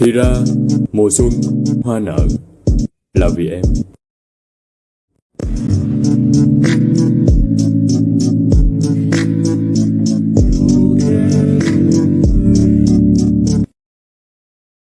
Thì ra mùa xuân hoa nở. Là vì em.